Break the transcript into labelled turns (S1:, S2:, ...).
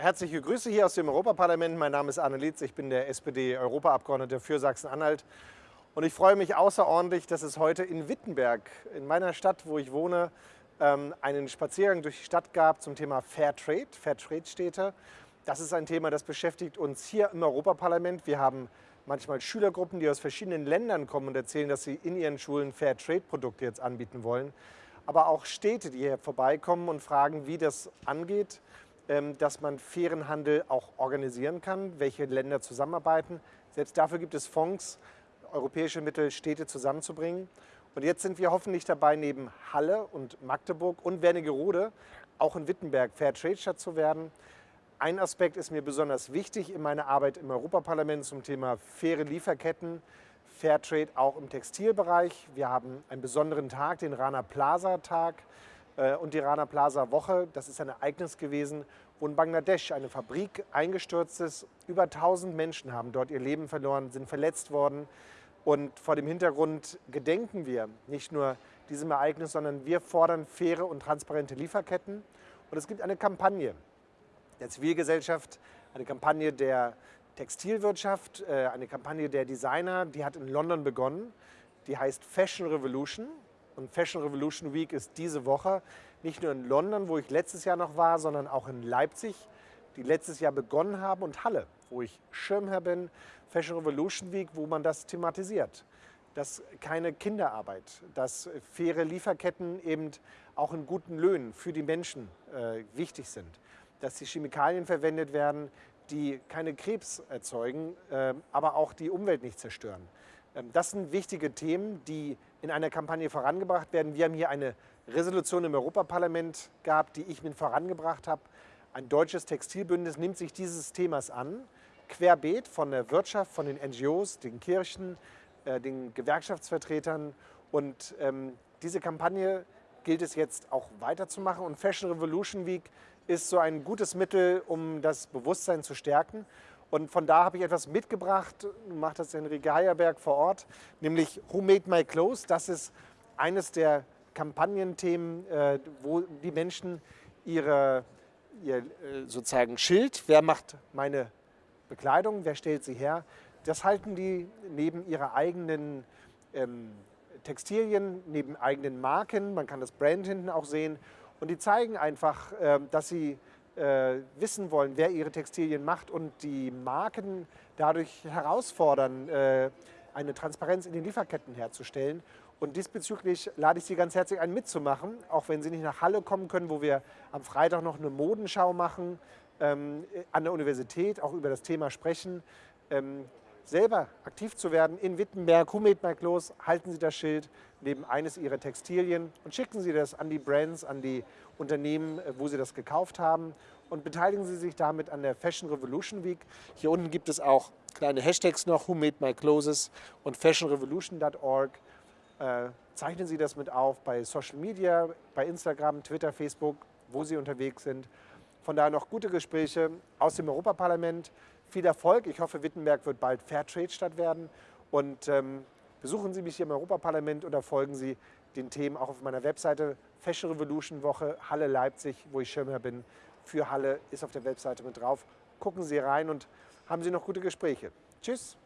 S1: Herzliche Grüße hier aus dem Europaparlament. Mein Name ist Arne Lietz, ich bin der SPD-Europaabgeordnete für Sachsen-Anhalt. Und ich freue mich außerordentlich, dass es heute in Wittenberg, in meiner Stadt, wo ich wohne, ähm, einen Spaziergang durch die Stadt gab zum Thema Fair Trade, Fair Trade-Städte. Das ist ein Thema, das beschäftigt uns hier im Europaparlament. Wir haben manchmal Schülergruppen, die aus verschiedenen Ländern kommen und erzählen, dass sie in ihren Schulen Fair Trade-Produkte jetzt anbieten wollen. Aber auch Städte, die hier vorbeikommen und fragen, wie das angeht dass man fairen Handel auch organisieren kann, welche Länder zusammenarbeiten. Selbst dafür gibt es Fonds, europäische Mittel, Städte zusammenzubringen. Und jetzt sind wir hoffentlich dabei, neben Halle und Magdeburg und Wernigerode auch in Wittenberg Fairtrade-Stadt zu werden. Ein Aspekt ist mir besonders wichtig in meiner Arbeit im Europaparlament zum Thema faire Lieferketten, Fairtrade auch im Textilbereich. Wir haben einen besonderen Tag, den Rana Plaza Tag. Äh, und die Rana Plaza Woche. Das ist ein Ereignis gewesen, wo in Bangladesch eine Fabrik eingestürzt ist. Über 1000 Menschen haben dort ihr Leben verloren, sind verletzt worden. Und vor dem Hintergrund gedenken wir nicht nur diesem Ereignis, sondern wir fordern faire und transparente Lieferketten. Und es gibt eine Kampagne der Zivilgesellschaft, eine Kampagne der Textilwirtschaft, äh, eine Kampagne der Designer, die hat in London begonnen. Die heißt Fashion Revolution. Und Fashion Revolution Week ist diese Woche nicht nur in London, wo ich letztes Jahr noch war, sondern auch in Leipzig, die letztes Jahr begonnen haben, und Halle, wo ich Schirmherr bin. Fashion Revolution Week, wo man das thematisiert. Dass keine Kinderarbeit, dass faire Lieferketten eben auch in guten Löhnen für die Menschen äh, wichtig sind. Dass die Chemikalien verwendet werden, die keine Krebs erzeugen, äh, aber auch die Umwelt nicht zerstören. Ähm, das sind wichtige Themen, die in einer Kampagne vorangebracht werden. Wir haben hier eine Resolution im Europaparlament gehabt, die ich mit vorangebracht habe. Ein deutsches Textilbündnis nimmt sich dieses Themas an, querbeet von der Wirtschaft, von den NGOs, den Kirchen, äh, den Gewerkschaftsvertretern. Und ähm, diese Kampagne gilt es jetzt auch weiterzumachen. Und Fashion Revolution Week ist so ein gutes Mittel, um das Bewusstsein zu stärken. Und von da habe ich etwas mitgebracht, macht das Enrique Heierberg vor Ort, nämlich Who Made My Clothes. Das ist eines der Kampagnenthemen, äh, wo die Menschen ihre, ihr äh, sozusagen Schild, wer macht meine Bekleidung, wer stellt sie her, das halten die neben ihrer eigenen ähm, Textilien, neben eigenen Marken, man kann das Brand hinten auch sehen. Und die zeigen einfach, äh, dass sie äh, wissen wollen, wer ihre Textilien macht und die Marken dadurch herausfordern, äh, eine Transparenz in den Lieferketten herzustellen. Und diesbezüglich lade ich Sie ganz herzlich ein, mitzumachen, auch wenn Sie nicht nach Halle kommen können, wo wir am Freitag noch eine Modenschau machen, ähm, an der Universität auch über das Thema sprechen. Ähm, selber aktiv zu werden in Wittenberg, Humetmark los, halten Sie das Schild neben eines Ihrer Textilien und schicken Sie das an die Brands, an die Unternehmen, äh, wo Sie das gekauft haben und beteiligen Sie sich damit an der Fashion Revolution Week. Hier unten gibt es auch kleine Hashtags noch, Who Made My Clothes und fashionrevolution.org. Äh, zeichnen Sie das mit auf bei Social Media, bei Instagram, Twitter, Facebook, wo Sie unterwegs sind. Von daher noch gute Gespräche aus dem Europaparlament. Viel Erfolg. Ich hoffe, Wittenberg wird bald Fairtrade-Stadt werden. Und ähm, besuchen Sie mich hier im Europaparlament oder folgen Sie den Themen auch auf meiner Webseite Fashion Revolution Woche Halle Leipzig, wo ich Schirmherr bin. Für Halle ist auf der Webseite mit drauf. Gucken Sie rein und haben Sie noch gute Gespräche. Tschüss.